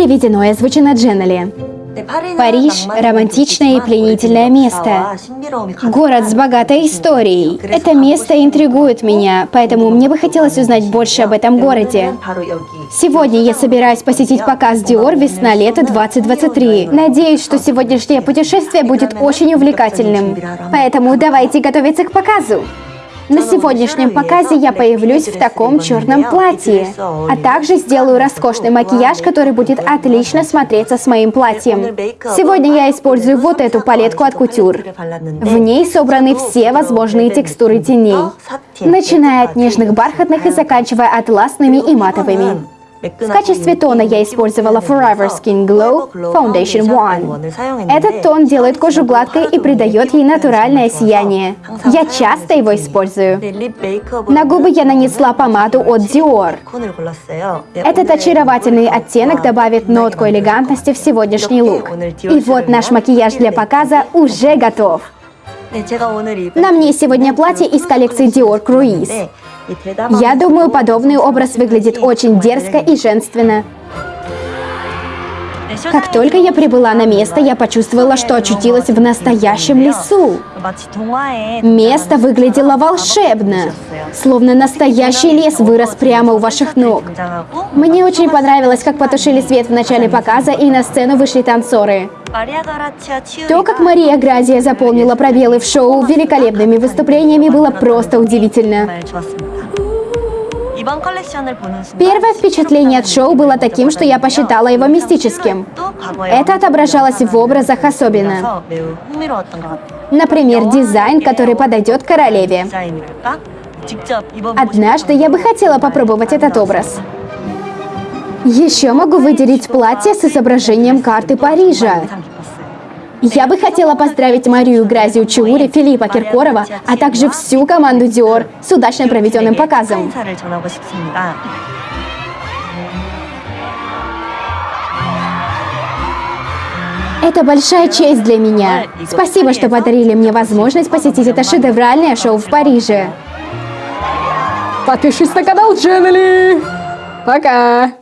Переведено и озвучено Дженнели. Париж – романтичное и пленительное место. Город с богатой историей. Это место интригует меня, поэтому мне бы хотелось узнать больше об этом городе. Сегодня я собираюсь посетить показ Dior весна-лето 2023. Надеюсь, что сегодняшнее путешествие будет очень увлекательным. Поэтому давайте готовиться к показу. На сегодняшнем показе я появлюсь в таком черном платье, а также сделаю роскошный макияж, который будет отлично смотреться с моим платьем. Сегодня я использую вот эту палетку от Couture. В ней собраны все возможные текстуры теней, начиная от нежных бархатных и заканчивая атласными и матовыми. В качестве тона я использовала Forever Skin Glow Foundation One. Этот тон делает кожу гладкой и придает ей натуральное сияние. Я часто его использую. На губы я нанесла помаду от Dior. Этот очаровательный оттенок добавит нотку элегантности в сегодняшний лук. И вот наш макияж для показа уже готов. На мне сегодня платье из коллекции Dior Cruise. Я думаю, подобный образ выглядит очень дерзко и женственно. Как только я прибыла на место, я почувствовала, что очутилась в настоящем лесу. Место выглядело волшебно, словно настоящий лес вырос прямо у ваших ног. Мне очень понравилось, как потушили свет в начале показа и на сцену вышли танцоры. То, как Мария Гразия заполнила пробелы в шоу великолепными выступлениями, было просто удивительно. Первое впечатление от шоу было таким, что я посчитала его мистическим. Это отображалось в образах особенно. Например, дизайн, который подойдет королеве. Однажды я бы хотела попробовать этот образ. Еще могу выделить платье с изображением карты Парижа. Я бы хотела поздравить Марию Гразию Чаури, Филиппа Киркорова, а также всю команду Dior с удачно проведенным показом. Это большая честь для меня. Спасибо, что подарили мне возможность посетить это шедевральное шоу в Париже. Подпишись на канал Дженнели. Пока.